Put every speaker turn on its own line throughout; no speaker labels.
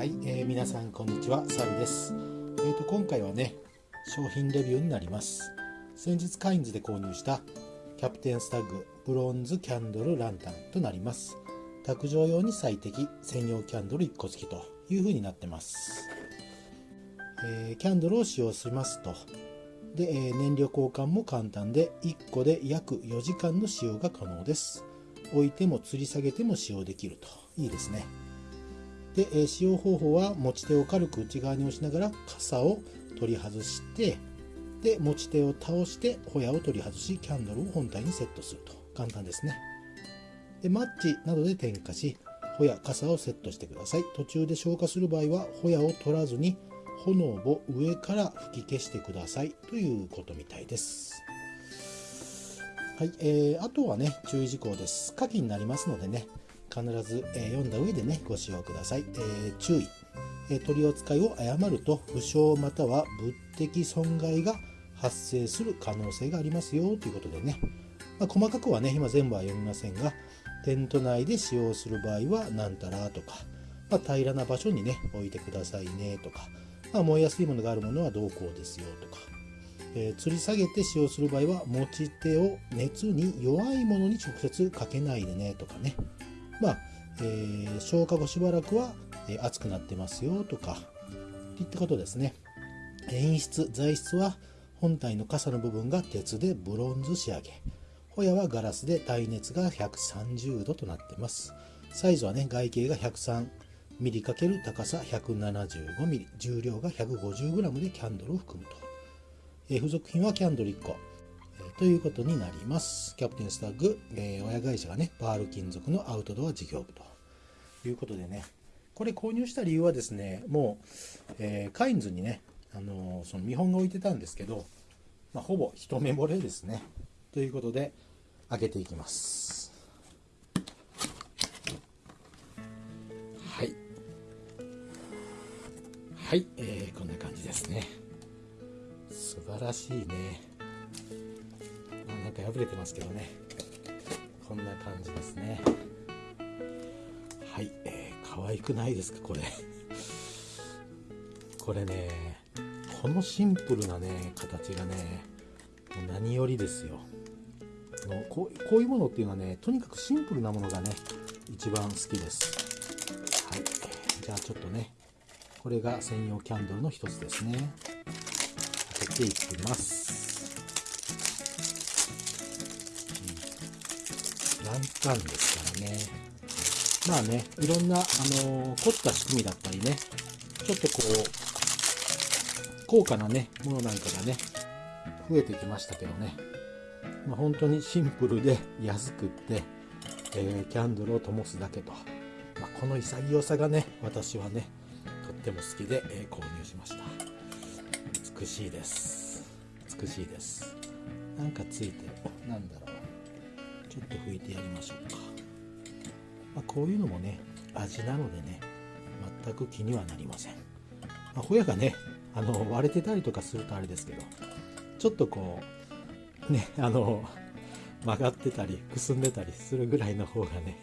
はい、えー皆さんこんにちは、サルです。えーと今回はね、商品レビューになります。先日カインズで購入したキャプテンスタッグブロンズキャンドルランタンとなります。卓上用に最適専用キャンドル1個付きという風になってます。えーキャンドルを使用しますと、で、えー燃料交換も簡単で1個で約4時間の使用が可能です。置いても吊り下げても使用できるといいですね。で、え使用方法は持ち手を軽く内側に押しながら傘を取り外してで持ち手を倒してホヤを取り外しキャンドルを本体にセットすると。簡単ですね。でマッチなどで点火しホヤ傘をセットしてください。途中で消火する場合はホヤを取らずに炎を上から吹き消してください。ということみたいです。はい、えーあとはね注意事項です。火器になりますのでね必ず、え読んだ上でねご使用ください、えー注意、え取り扱いを誤ると負傷または物的損害が発生する可能性がありますよということでね、まあ細かくはね今全部は読みませんがテント内で使用する場合は何たらとか、まあ平らな場所にね置いてくださいねとか、まあ燃えやすいものがあるものはどうこうですよとかえー吊り下げて使用する場合は持ち手を熱に弱いものに直接かけないでねとかね。まあ、えー消化後しばらくは、えー熱くなってますよとかといったことですね。演出材質は本体の傘の部分が鉄でブロンズ仕上げ。ホヤはガラスで耐熱が130度となってます。サイズはね外径が103ミリ×高さ175ミリ。重量が 150g でキャンドルを含むと。えー付属品はキャンドル1個、ということになります。キャプテンスタッグ、えー親会社がね、パール金属のアウトドア事業部ということでね、これ購入した理由はですね、もう、えーカインズにね、あのーその見本が置いてたんですけど、まあ、ほぼ一目惚れですね。ということで、開けていきます。はい。はい、えーこんな感じですね。素晴らしいね。なんか破れてますけどね。こんな感じですね。はい、えー、可愛くないですか、これ。これね、このシンプルなね、形がね、もう何よりですよ。のこうこういうものっていうのはね、とにかくシンプルなものがね、一番好きです。はい、じゃあちょっとね、これが専用キャンドルの一つですね。開けていきます。うんランタンですからね。まあね、いろんな、あの凝った仕組みだったりね、ちょっとこう、高価なね、ものなんかがね、増えてきましたけどね。まあ、本当にシンプルで安くって、えーキャンドルを灯すだけと。まあ、この潔さがね、私はね、とっても好きで、えー購入しました。美しいです美しいですなんかついてるなんだろうちょっと拭いてやりましょうか、まあ、こういうのもね味なのでね全く気にはなりません、まあ、ホヤがねあの割れてたりとかするとあれですけどちょっとこうねあの曲がってたりくすんでたりするぐらいの方がね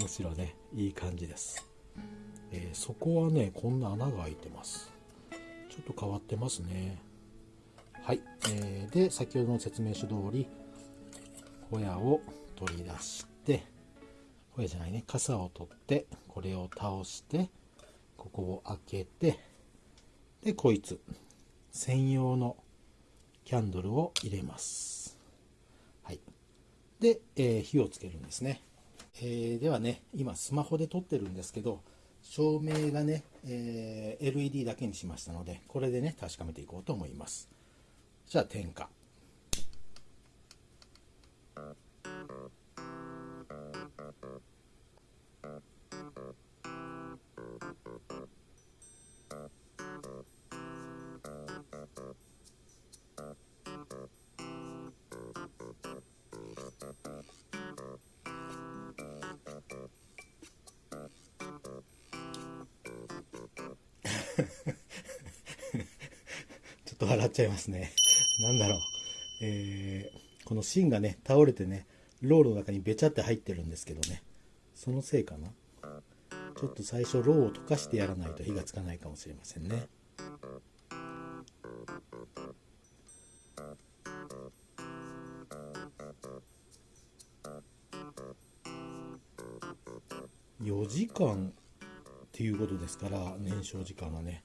むしろねいい感じです、えーそこはねこんな穴が開いてますちょっと変わってますね。はい。えーで、先ほどの説明書通り、ホヤを取り出して、ホヤじゃないね、傘を取って、これを倒して、ここを開けて、で、こいつ、専用のキャンドルを入れます。はい。で、えー火をつけるんですね。えーではね、今スマホで撮ってるんですけど、照明がね、えー LED だけにしましたので、これでね、確かめていこうと思います。じゃあ、点火。と笑っちゃいますね。なんだろう。えーこの芯がね、倒れてね、ロールの中にべちゃって入ってるんですけどね。そのせいかな。ちょっと最初ろうを溶かしてやらないと火がつかないかもしれませんね4時間っていうことですから燃焼時間はね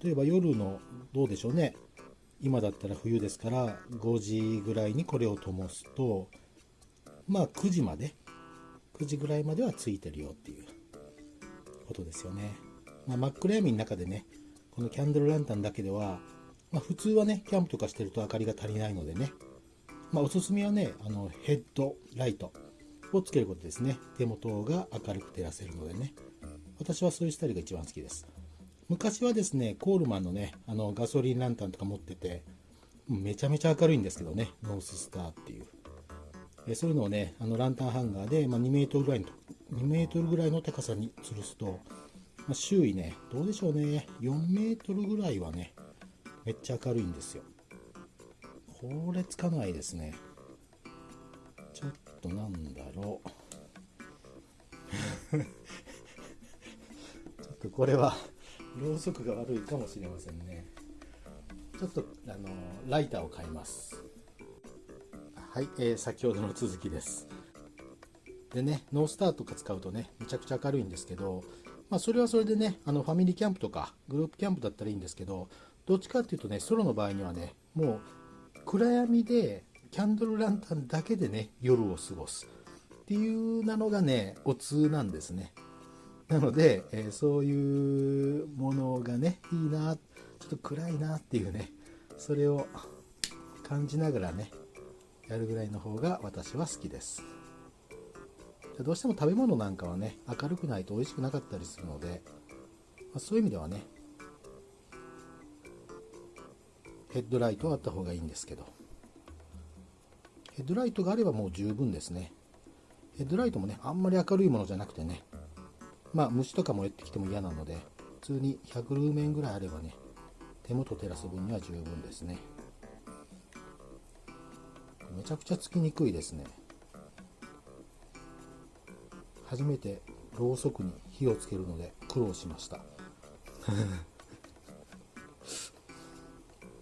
例えば夜のどうでしょうね。今だったら冬ですから5時ぐらいにこれを灯すとまあ9時まで9時ぐらいまではついてるよっていうことですよね、まあ、真っ暗闇の中でねこのキャンドルランタンだけでは、まあ、普通はねキャンプとかしてると明かりが足りないのでね、まあ、おすすめはねあのヘッドライトをつけることですね。手元が明るく照らせるのでね。私はそういうスタイルが一番好きです。昔はですねコールマンのねあのガソリンランタンとか持っててめちゃめちゃ明るいんですけどねノーススターっていう。えそういうのをねあのランタンハンガーで、まあ、2メートルぐらいの2メートルぐらいの高さに吊るすと、まあ、周囲ねどうでしょうね4メートルぐらいはねめっちゃ明るいんですよ。これつかないですね。ちょっとなんだろう。ちょっとこれはろうそくが悪いかもしれませんね。ちょっとあのライターを買います。はい、えー、先ほどの続きです。でねノースターとか使うとねめちゃくちゃ明るいんですけどまあそれはそれでねあのファミリーキャンプとかグループキャンプだったらいいんですけどどっちかっていうとねソロの場合にはねもう暗闇でキャンドルランタンだけでね夜を過ごす。っていうなのがねお通なんですね。なので、えー、そういうものがねいいなちょっと暗いなっていうねそれを感じながらねやるぐらいの方が私は好きです。どうしても食べ物なんかはね明るくないと美味しくなかったりするので、まあ、そういう意味ではねヘッドライトはあった方がいいんですけどヘッドライトがあればもう十分ですね。ヘッドライトもねあんまり明るいものじゃなくてねまあ虫とかもやってきても嫌なので普通に100ルーメンぐらいあればね手元照らす分には十分ですね。めちゃくちゃつきにくいですね。初めてろうそくに火をつけるので苦労しました。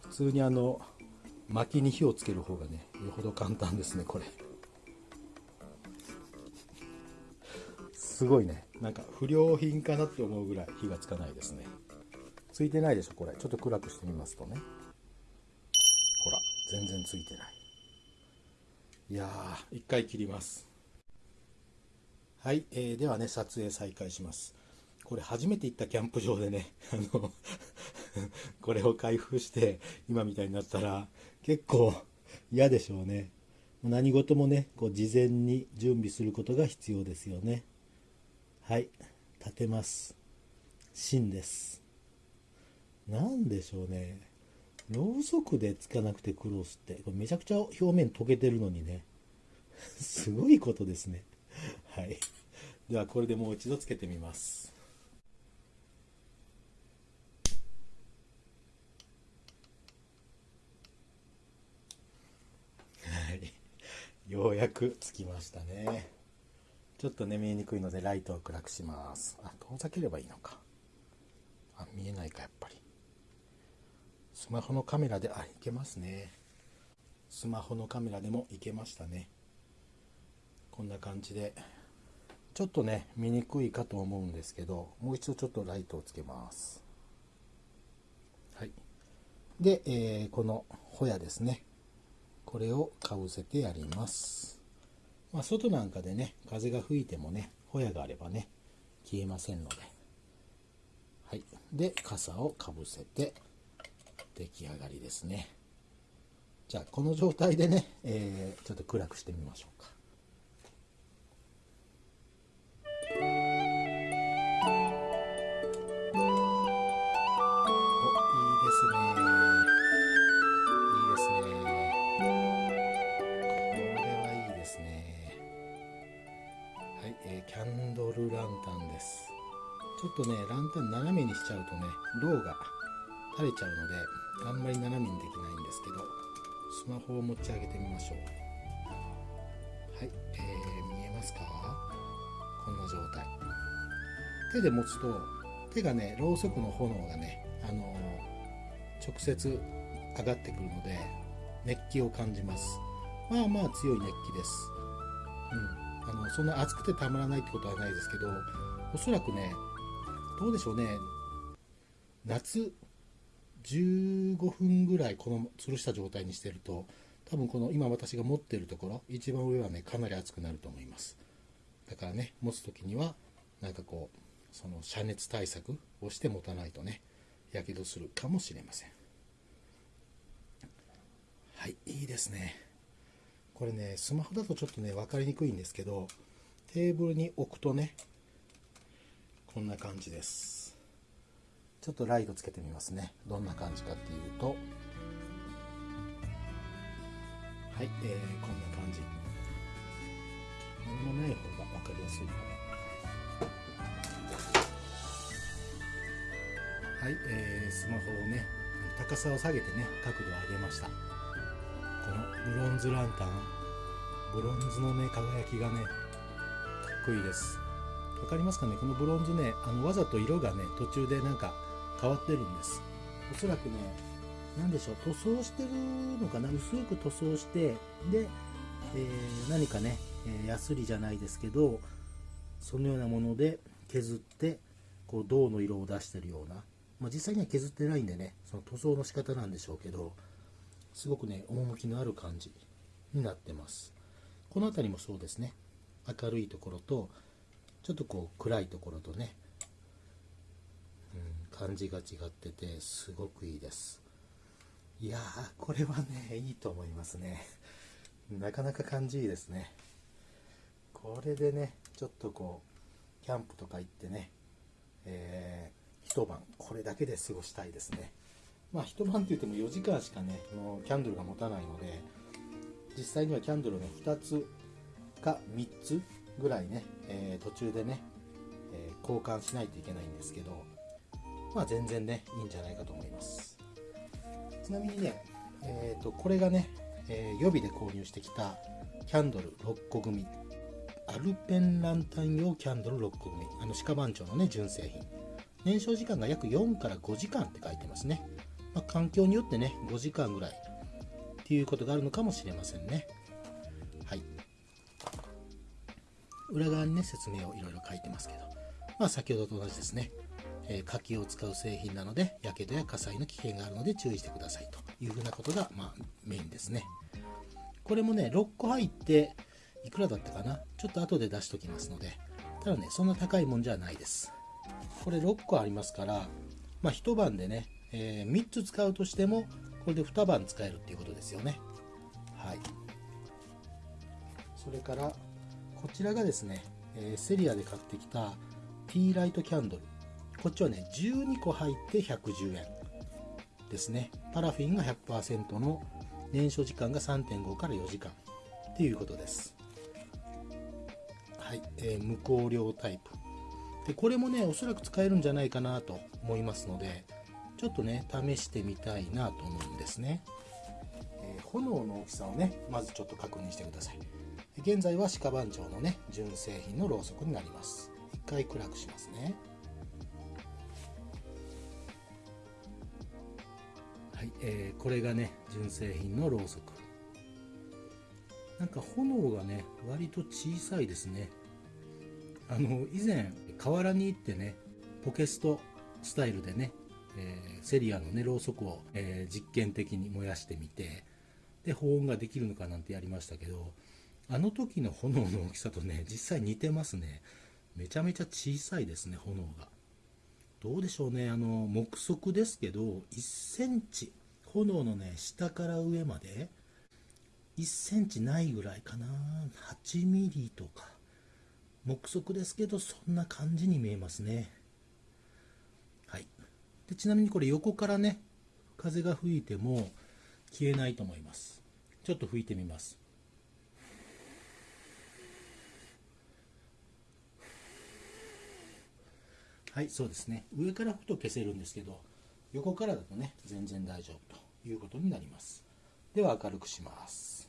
普通にあの薪に火をつける方がねよほど簡単ですねこれ。すごいね。なんか不良品かなって思うぐらい火がつかないですね。ついてないでしょこれ。ちょっと暗くしてみますとね。ほら全然ついてない。いやー。一回切ります。はい、えー、ではね撮影再開します。これ初めて行ったキャンプ場でね あの これを開封して今みたいになったら結構嫌でしょうね。何事もねこう事前に準備することが必要ですよねはい立てます。芯です。何でしょうね。ろうそくでつかなくてクロスって。これめちゃくちゃ表面溶けてるのにね。すごいことですね。はい。ではこれでもう一度つけてみます。ようやくつきましたね。ちょっとね見えにくいのでライトを暗くします。あ遠ざければいいのか。あ見えないかやっぱり。スマホのカメラであいけますね。スマホのカメラでもいけましたね。こんな感じで。ちょっとね見にくいかと思うんですけどもう一度ちょっとライトをつけます。はい。で、えー、このホヤですね。これをかぶせてやります。まあ、外なんかでね風が吹いてもねホヤがあればね消えませんので。はい。で傘をかぶせて出来上がりですね。じゃあこの状態でね、えー、ちょっと暗くしてみましょうか。キャンドルランタンです。ちょっとねランタン斜めにしちゃうとねロウが垂れちゃうのであんまり斜めにできないんですけどスマホを持ち上げてみましょう。はい、えー、見えますか？こんな状態。手で持つと手がねろうそくの炎がね、あの直接上がってくるので熱気を感じます。まあまあ強い熱気です、うん、あのそんな熱くてたまらないってことはないですけどおそらくねどうでしょうね。夏15分ぐらいこの吊るした状態にしてると多分この今私が持ってるところ一番上はねかなり熱くなると思います。だからね持つ時にはなんかこうその遮熱対策をして持たないとねやけどするかもしれません。はいいいですね。これねスマホだとちょっとね分かりにくいんですけどテーブルに置くとねこんな感じです。ちょっとライトつけてみますね。どんな感じかっていうと。はい、えー、こんな感じ。何もない方が分かりやすいかな。はい、えー、スマホをね高さを下げてね角度を上げました。このブロンズランタン。ブロンズのね輝きがねかっこいいです。わかりますかね？このブロンズねあのわざと色がね途中でなんか変わってるんです。おそらくね何でしょう塗装してるのかな？薄く塗装してで、えー、何かね、え、ヤスリじゃないですけどそのようなもので削ってこう銅の色を出してるような、まあ、実際には削ってないんでねその塗装の仕方なんでしょうけどすごくね趣のある感じになってます。この辺りもそうですね。明るいところとちょっとこう暗いところとね、うん、感じが違っててすごくいいです。いやーこれはねいいと思いますね。なかなか感じいいですね。これでねちょっとこうキャンプとか行ってね、えー、一晩これだけで過ごしたいですね。まあ一晩って言っても4時間しかねキャンドルが持たないので実際にはキャンドルね2つか3つぐらいね、えー、途中でね、えー、交換しないといけないんですけどまあ全然ねいいんじゃないかと思います。ちなみにね、えーと、これがね、え予備で購入してきたキャンドル6個組。アルペンランタン用キャンドル6個組。あの鹿番長のね純正品。燃焼時間が約4から5時間って書いてますね、まあ、環境によってね5時間ぐらいっていうことがあるのかもしれませんね。はい。裏側にね説明をいろいろ書いてますけど。まあ先ほどと同じですね、えー、火器を使う製品なのでやけどや火災の危険があるので注意してくださいというふうなことがまあメインですね。これもね6個入っていくらだったかな？ちょっと後で出しときますので。ただねそんな高いもんじゃないです。これ6個ありますからまあ一晩でね、えー、3つ使うとしてもこれで2晩使えるっていうことですよね。はい。それからこちらがですね、えー、セリアで買ってきたティーライトキャンドル。こっちはね12個入って110円。ですね。パラフィンが100%の燃焼時間が3.5から4時間。っていうことです。はい、えー、無香料タイプ。でこれもねおそらく使えるんじゃないかなと思いますのでちょっとね試してみたいなと思うんですね、えー、炎の大きさをねまずちょっと確認してください。現在は鹿番長のね純正品のろうそくになります。一回暗くしますね。はい、えー、これがね純正品のろうそく。なんか炎がね割と小さいですね。あの以前河原に行ってねポケストスタイルでね、えー、セリアのねろうそくを、えー、実験的に燃やしてみてで保温ができるのかなんてやりましたけどあの時の炎の大きさとね実際似てますね。めちゃめちゃ小さいですね炎が。どうでしょうねあの目測ですけど1センチ炎のね下から上まで1センチないぐらいかな。8ミリとか。目測ですけどそんな感じに見えますね。ちなみにこれ横からね風が吹いても消えないと思います。ちょっと吹いてみます。はいそうですね。上から吹くと消せるんですけど横からだとね全然大丈夫ということになります。では明るくします。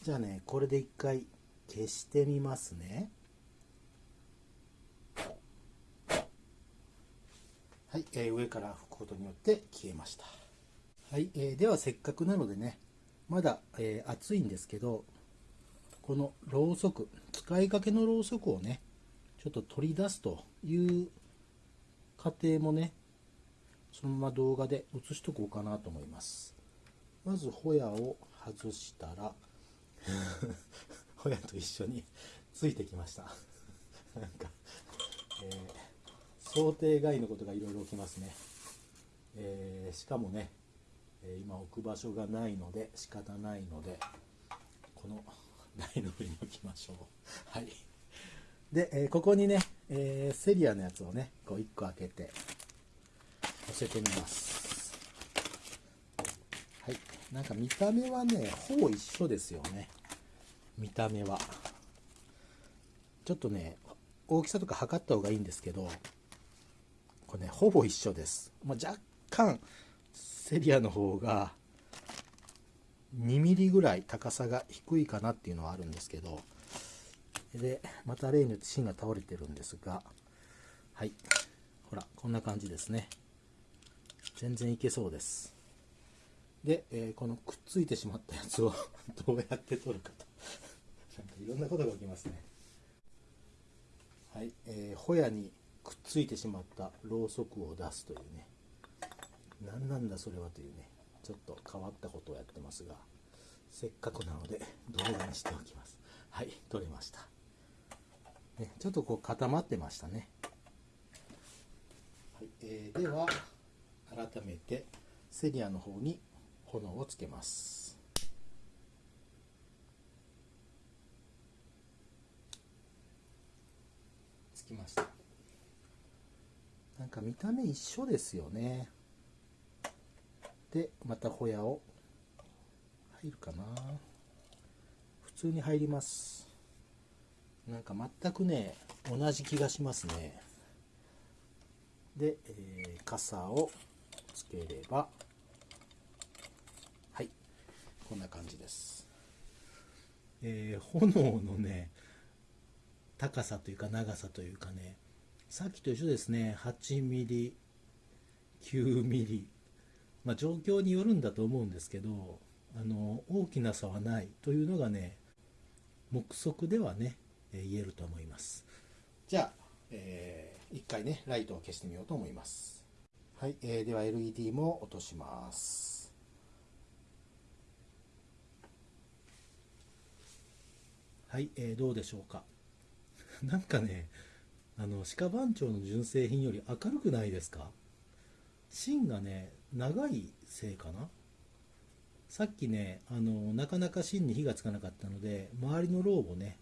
じゃあねこれで一回消してみますね。はい、えー、上から拭くことによって消えました。はい、えー、ではせっかくなのでねまだ、えー、暑いんですけどこのろうそく使いかけのろうそくをねちょっと取り出すという過程もねそのまま動画で映しとこうかなと思います。まずホヤを外したら ホヤと一緒についてきました。なんか、えー、想定外のことがいろいろ起きますね、えー、しかもね今置く場所がないので仕方ないのでこの 台の上に置きましょう。はい。で、えー、ここにね、えー、セリアのやつをねこう1個開けて乗せてみます。はい。なんか見た目はねほぼ一緒ですよね。見た目は。ちょっとね大きさとか測った方がいいんですけどこれねほぼ一緒です、まあ、若干セリアの方が2ミリぐらい高さが低いかなっていうのはあるんですけどでまた例によって芯が倒れてるんですがはい。ほらこんな感じですね。全然いけそうです。で、えー、このくっついてしまったやつを どうやって取るかと。なんかいろんなことが起きますね。はい、えー、ホヤにくっついてしまったろうそくを出すというね。何なんだそれはというね。ちょっと変わったことをやってますが。せっかくなので動画にしておきます。はい取れました、ね、ちょっとこう固まってましたね、はいえー、では改めてセリアの方に炎をつけます。つきました。か見た目一緒ですよね。でまたホヤを入るかな。普通に入ります。なんか全くね同じ気がしますね。で、えー、傘をつければ。はい。こんな感じです、えー、炎のね高さというか長さというかねさっきと一緒ですね。8ミリ9ミリ。まあ、状況によるんだと思うんですけどあの大きな差はない。というのがね目測ではね、えー、言えると思います。じゃあ、えー、一回ねライトを消してみようと思います。はい、えー、では LED も落とします。はい、えー、どうでしょうか。なんかねあの鹿番長の純正品より明るくないですか？芯がね長いせいかな？さっきねあのなかなか芯に火がつかなかったので周りのローをね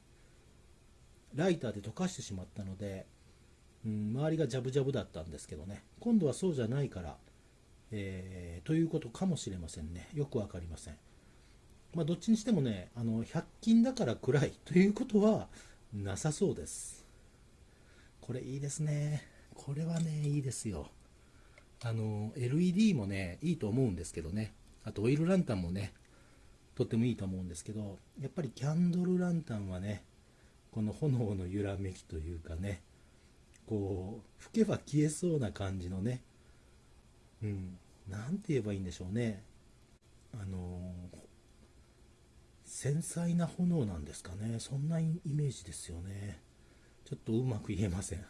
ライターで溶かしてしまったので、うん、周りがジャブジャブだったんですけどね。今度はそうじゃないから、えー、ということかもしれませんね。よく分かりません。まあどっちにしてもねあの100均だから暗いということはなさそうです。これいいですね。これはねいいですよ。あの LED もねいいと思うんですけどね。あとオイルランタンもねとってもいいと思うんですけどやっぱりキャンドルランタンはねこの炎の揺らめきというかねこう吹けば消えそうな感じのねうん何て言えばいいんでしょうね。あの繊細な炎なんですかね。そんなイメージですよね。ちょっとうまく言えません。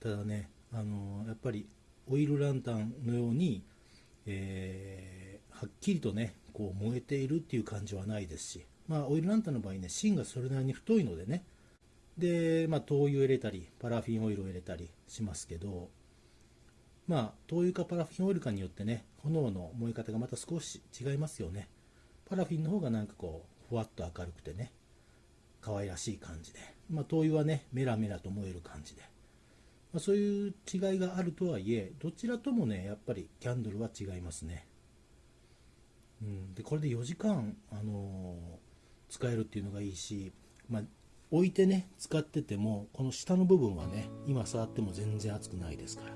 ただねあのやっぱりオイルランタンのように、えー、はっきりとねこう燃えているっていう感じはないですし、まあ、オイルランタンの場合ね芯がそれなりに太いのでねで、まあ、灯油を入れたりパラフィンオイルを入れたりしますけどまあ灯油かパラフィンオイルかによってね炎の燃え方がまた少し違いますよね。パラフィンの方がなんかこうふわっと明るくてね可愛らしい感じで、まあ、灯油はねメラメラと燃える感じで。まあ、そういう違いがあるとはいえどちらともねやっぱりキャンドルは違いますね、うん、でこれで4時間、あのー、使えるっていうのがいいし、まあ、置いてね使っててもこの下の部分はね今触っても全然熱くないですから。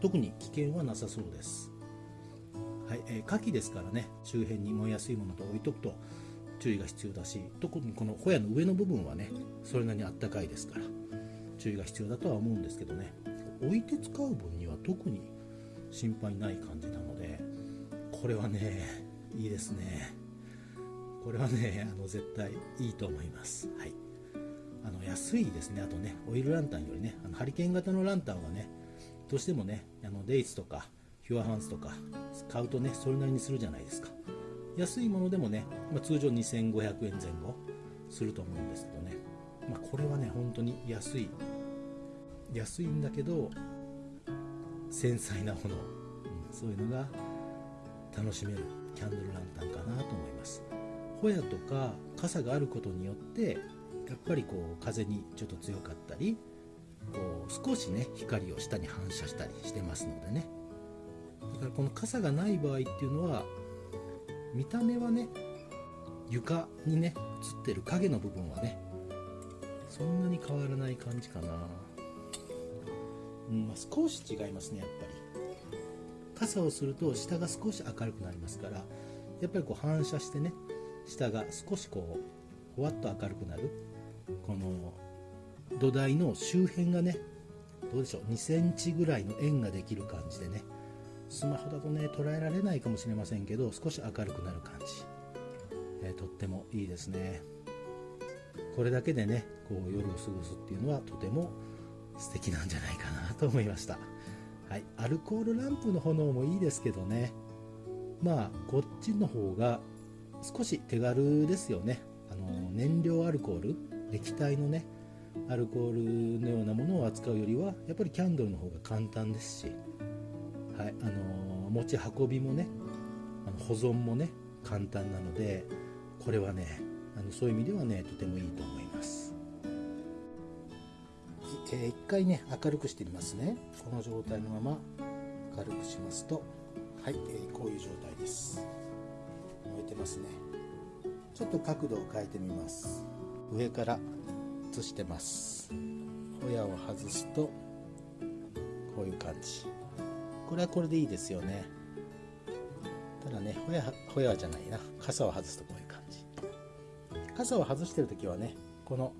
特に危険はなさそうです。はい、えー、火器ですからね周辺に燃えやすいものと置いとくと注意が必要だし特にこのホヤの上の部分はねそれなりにあったかいですから注意が必要だとは思うんですけどね。置いて使う分には特に心配ない感じなのでこれはねいいですね。これはねあの絶対いいと思います。はい。あの安いですね。あとねオイルランタンよりねあのハリケーン型のランタンはねどうしてもねあのデイツとかヒュアハンスとか買うとねそれなりにするじゃないですか。安いものでもね、まあ、通常2500円前後すると思うんですけどね、まあ、これはね本当に安い。安いんだけど繊細なもの、うん、そういうのが楽しめる。キャンドルランタンかなと思います。ホヤとか傘があることによってやっぱりこう風にちょっと強かったりこう少しね光を下に反射したりしてますのでね。だからこの傘がない場合っていうのは見た目はね床にね映ってる影の部分はねそんなに変わらない感じかな、うんまあ、少し違いますねやっぱり。傘をすると下が少し明るくなりますからやっぱりこう反射してね下が少しこうほわっと明るくなるこの土台の周辺がねどうでしょう2センチぐらいの円ができる感じでねスマホだとね捉えられないかもしれませんけど少し明るくなる感じ、えー、とってもいいですね。これだけでねこう夜を過ごすっていうのはとても素敵なんじゃないかなと思いました。はい。アルコールランプの炎もいいですけどね。まあこっちの方が少し手軽ですよね。あの燃料アルコール液体のねアルコールのようなものを扱うよりはやっぱりキャンドルの方が簡単ですしはいあの持ち運びもねあの保存もね簡単なのでこれはねあのそういう意味ではねとてもいいと思います、えー、一回ね明るくしてみますね。この状態のまま明るくしますとはい、えー、こういう状態です。燃えてますね。ちょっと角度を変えてみます。上から映してます。ホヤを外すとこういう感じ。これはこれでいいですよね。ただねホヤホヤじゃないな。傘を外すとこういう感じ。傘を外してる時はねこの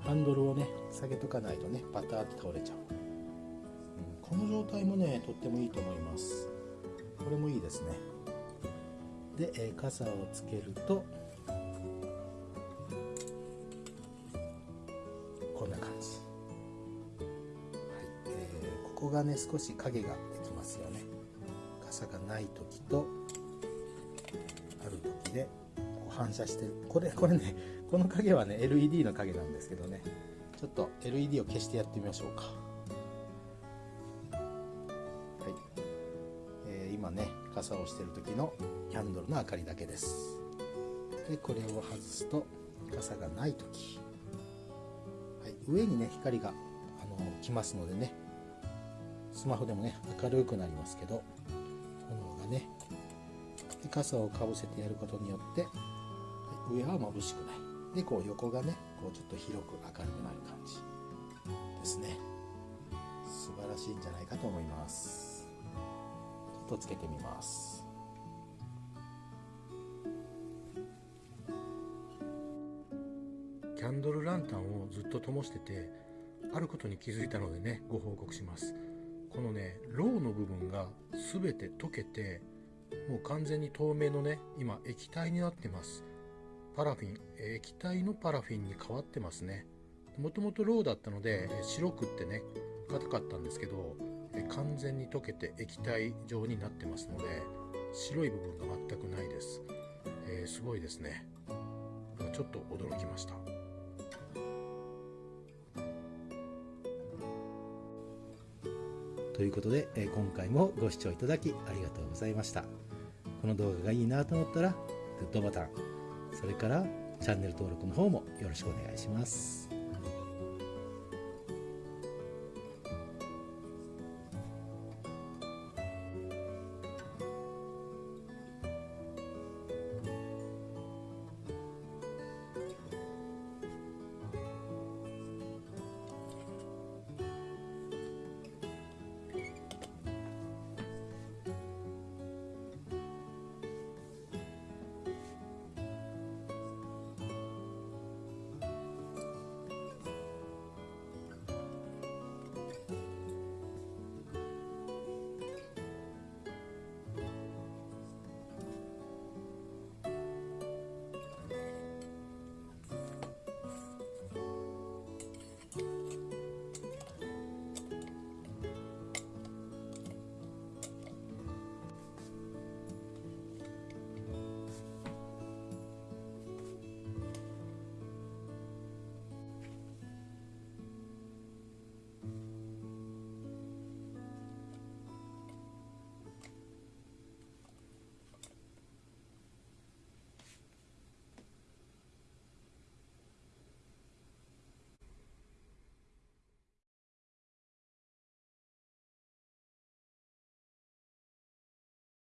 ハンドルをね下げとかないとねパターって倒れちゃう、うん、この状態もねとってもいいと思います。これもいいですね。で、えー、傘をつけるとこんな感じ、はいえー、ここがね少し影がますよね傘がない時とある時でこう反射してる。これこれねこの影はね LED の影なんですけどね。ちょっと LED を消してやってみましょうか。はい、えー、今ね傘をしてる時のキャンドルの明かりだけです。でこれを外すと傘がない時、はい、上にね光があの来ますのでね。スマホでもね明るくなりますけど。傘をかぶせてやることによって、上は眩しくない。でこう横がねこうちょっと広く明るくなる感じですね。素晴らしいんじゃないかと思います。ちょっとつけてみます。キャンドルランタンをずっと灯しててあることに気づいたのでねご報告します。このねロウの部分が全て溶けてもう完全に透明のね今液体になってます。パラフィン液体のパラフィンに変わってますね。もともとロウだったので白くってね硬かったんですけど完全に溶けて液体状になってますので白い部分が全くないです、えー、すごいですね。ちょっと驚きました。ということで、え今回もご視聴いただきありがとうございました。この動画がいいなと思ったら、グッドボタン、それからチャンネル登録の方もよろしくお願いします。